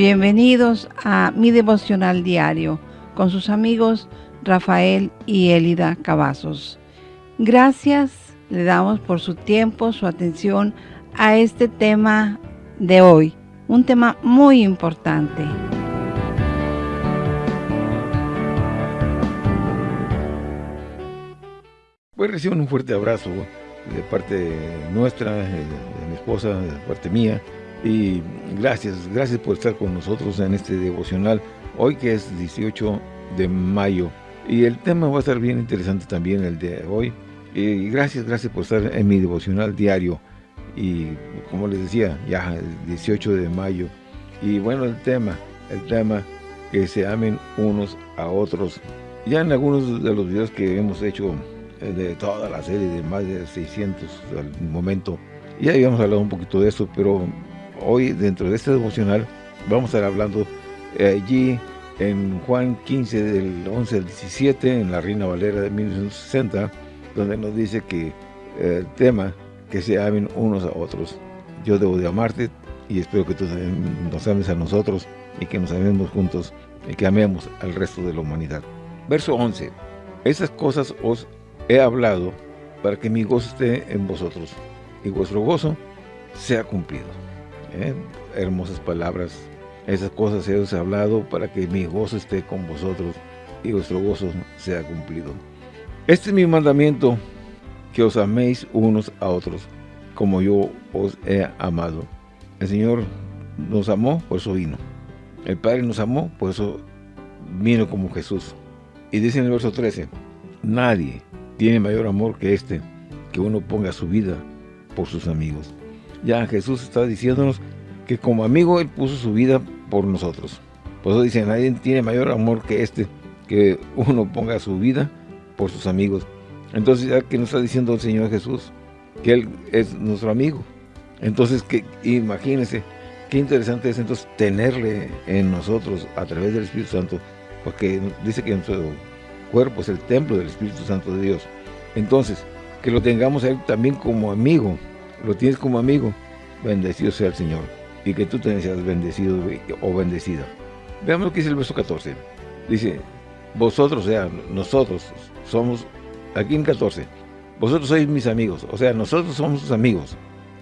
Bienvenidos a mi devocional diario con sus amigos Rafael y Elida Cavazos. Gracias le damos por su tiempo, su atención a este tema de hoy, un tema muy importante. Pues reciban un fuerte abrazo de parte nuestra, de mi esposa, de parte mía, y gracias, gracias por estar con nosotros en este devocional, hoy que es 18 de mayo. Y el tema va a estar bien interesante también el de hoy. Y gracias, gracias por estar en mi devocional diario. Y como les decía, ya el 18 de mayo. Y bueno, el tema, el tema, que se amen unos a otros. Ya en algunos de los videos que hemos hecho eh, de toda la serie de más de 600 al momento, ya habíamos hablado un poquito de eso, pero hoy dentro de este devocional vamos a estar hablando eh, allí en Juan 15 del 11 al 17 en la Reina Valera de 1960 donde nos dice que eh, el tema que se amen unos a otros. Yo debo de amarte y espero que tú nos ames a nosotros y que nos amemos juntos y que amemos al resto de la humanidad. Verso 11 esas cosas os he hablado para que mi gozo esté en vosotros y vuestro gozo sea cumplido ¿eh? hermosas palabras. Esas cosas he hablado para que mi gozo esté con vosotros y vuestro gozo sea cumplido. Este es mi mandamiento, que os améis unos a otros, como yo os he amado. El Señor nos amó, por eso vino. El Padre nos amó, por eso vino como Jesús. Y dice en el verso 13, nadie tiene mayor amor que este, que uno ponga su vida por sus amigos. Ya Jesús está diciéndonos que como amigo Él puso su vida por nosotros. Por eso dice, nadie tiene mayor amor que este, que uno ponga su vida por sus amigos. Entonces, ya que nos está diciendo el Señor Jesús, que Él es nuestro amigo. Entonces, que imagínense, qué interesante es entonces tenerle en nosotros a través del Espíritu Santo, porque dice que nuestro cuerpo es el templo del Espíritu Santo de Dios. Entonces, que lo tengamos a Él también como amigo, lo tienes como amigo, bendecido sea el Señor. Y que tú te seas bendecido o bendecida. Veamos lo que dice el verso 14. Dice, vosotros, o sea, nosotros somos, aquí en 14, vosotros sois mis amigos, o sea, nosotros somos sus amigos.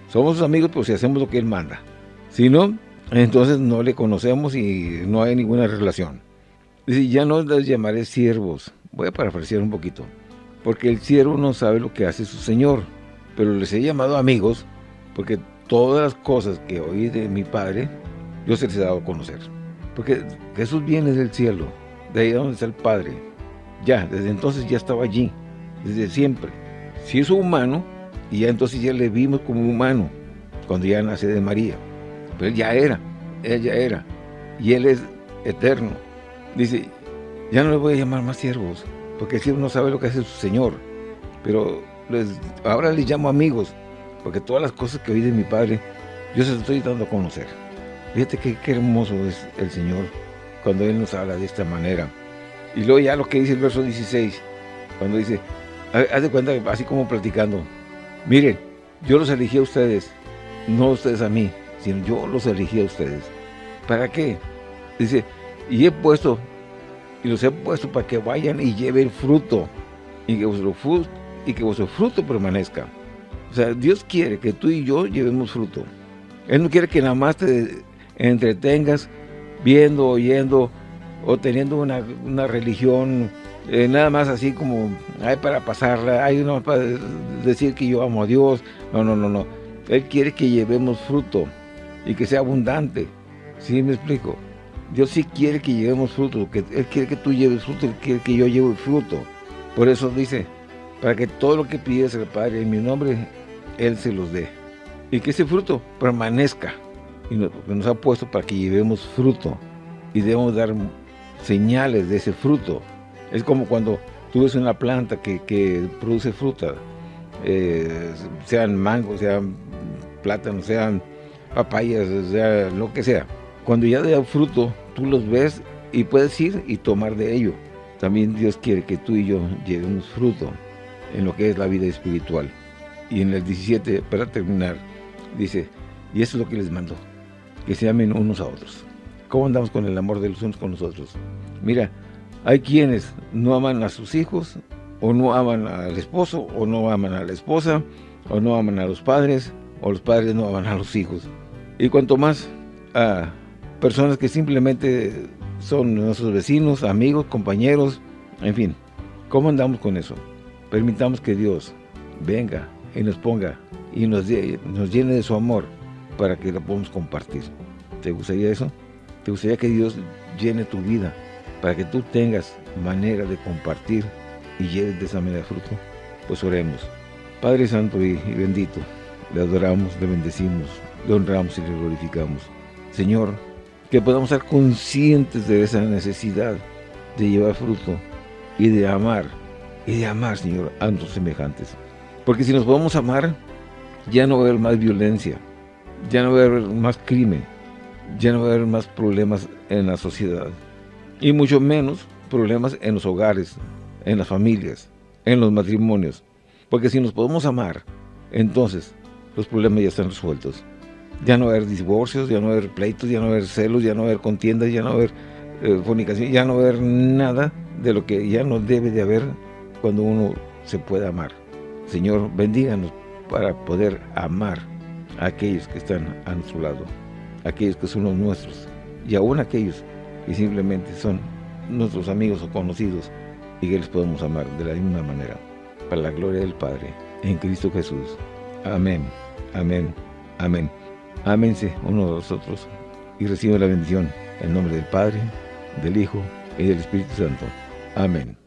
Somos sus amigos pues si hacemos lo que Él manda. Si no, entonces no le conocemos y no hay ninguna relación. Dice, ya no les llamaré siervos. Voy a parafrasear un poquito. Porque el siervo no sabe lo que hace su Señor pero les he llamado amigos porque todas las cosas que oí de mi Padre, yo se les he dado a conocer. Porque Jesús viene del cielo, de ahí donde está el Padre. Ya, desde entonces ya estaba allí, desde siempre. Si es humano, y ya entonces ya le vimos como humano, cuando ya nace de María. Pero él ya era, él ya era. Y él es eterno. Dice, ya no le voy a llamar más siervos, porque el siervo no sabe lo que hace su Señor. Pero ahora les llamo amigos, porque todas las cosas que oí de mi padre, yo se las estoy dando a conocer. Fíjate qué, hermoso es el Señor cuando Él nos habla de esta manera. Y luego ya lo que dice el verso 16, cuando dice, haz de cuenta, así como platicando, miren, yo los elegí a ustedes, no ustedes a mí, sino yo los elegí a ustedes. ¿Para qué? Dice, y he puesto, y los he puesto para que vayan y lleven fruto, y que vuestro fruto, y que vuestro fruto permanezca. O sea, Dios quiere que tú y yo llevemos fruto. Él no quiere que nada más te entretengas viendo, oyendo o teniendo una, religión eh, nada más así como hay para pasarla, hay uno para decir que yo amo a Dios. No, no, no, no. Él quiere que llevemos fruto y que sea abundante. ¿Sí me explico? Dios sí quiere que llevemos fruto, que Él quiere que tú lleves fruto, Él quiere que yo lleve fruto. Por eso dice, para que todo lo que pides al Padre en mi nombre, Él se los dé. Y que ese fruto permanezca. Y nos, ha puesto para que llevemos fruto. Y debemos dar señales de ese fruto. Es como cuando tú ves una planta que, produce fruta, eh, sean mangos, sean plátanos, sean papayas, sea lo que sea. Cuando ya da fruto, tú los ves y puedes ir y tomar de ello. También Dios quiere que tú y yo llevemos fruto en lo que es la vida espiritual. Y en el 17, para terminar, dice, y eso es lo que les mando, que se amen unos a otros. ¿Cómo andamos con el amor de los unos con los otros? Mira, hay quienes no aman a sus hijos, o no aman al esposo, o no aman a la esposa, o no aman a los padres, o los padres no aman a los hijos. Y cuanto más a personas que simplemente son nuestros vecinos, amigos, compañeros, en fin. ¿Cómo andamos con eso? Permitamos que Dios venga y nos ponga y nos, nos llene de su amor para que lo podamos compartir. ¿Te gustaría eso? ¿Te gustaría que Dios llene tu vida para que tú tengas manera de compartir y llenes de esa manera fruto? Pues oremos. Padre Santo y, y bendito, le adoramos, le bendecimos, le honramos y le glorificamos. Señor, que podamos ser conscientes de esa necesidad de llevar fruto y de amar, y de amar, Señor, a nuestros semejantes. Porque si nos podemos amar, ya no va a haber más violencia, ya no va a haber más crimen, ya no va a haber más problemas en la sociedad, y mucho menos problemas en los hogares, en las familias, en los matrimonios. Porque si nos podemos amar, entonces los problemas ya están resueltos. Ya no va a haber divorcios, ya no va a haber pleitos, ya no va a haber celos, ya no va a haber contiendas, ya no va a haber eh, ya no va a haber nada de lo que ya no debe de haber cuando uno se puede amar. Señor, bendíganos para poder amar a aquellos que están a nuestro lado, aquellos que son los nuestros, y aún aquellos que simplemente son nuestros amigos o conocidos, y que les podemos amar de la misma manera, para la gloria del Padre, en Cristo Jesús. Amén, amén, amén. Ámense uno de los otros y reciban la bendición en nombre del Padre, del Hijo y del Espíritu Santo. Amén.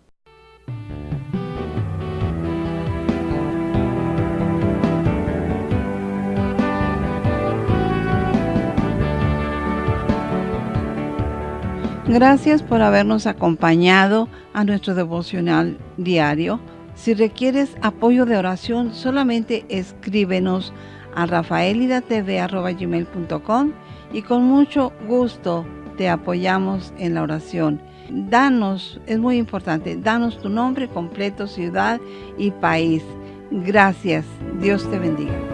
Gracias por habernos acompañado a nuestro devocional diario. Si requieres apoyo de oración, solamente escríbenos a rafaelidatv.com y con mucho gusto te apoyamos en la oración. Danos, es muy importante, danos tu nombre completo, ciudad y país. Gracias. Dios te bendiga.